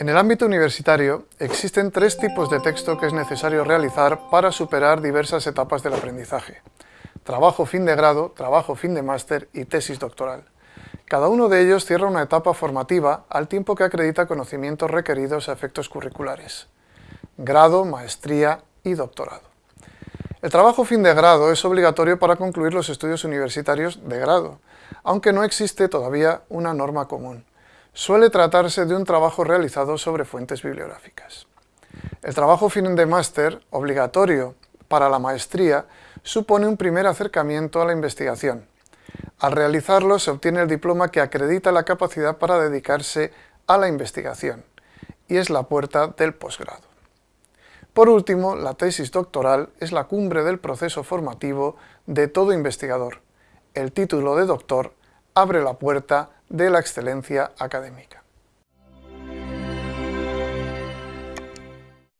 En el ámbito universitario existen tres tipos de texto que es necesario realizar para superar diversas etapas del aprendizaje. Trabajo fin de grado, trabajo fin de máster y tesis doctoral. Cada uno de ellos cierra una etapa formativa al tiempo que acredita conocimientos requeridos a efectos curriculares. Grado, maestría y doctorado. El trabajo fin de grado es obligatorio para concluir los estudios universitarios de grado, aunque no existe todavía una norma común suele tratarse de un trabajo realizado sobre fuentes bibliográficas. El trabajo fin de máster, obligatorio para la maestría, supone un primer acercamiento a la investigación. Al realizarlo se obtiene el diploma que acredita la capacidad para dedicarse a la investigación y es la puerta del posgrado. Por último, la tesis doctoral es la cumbre del proceso formativo de todo investigador. El título de doctor abre la puerta de la excelencia académica.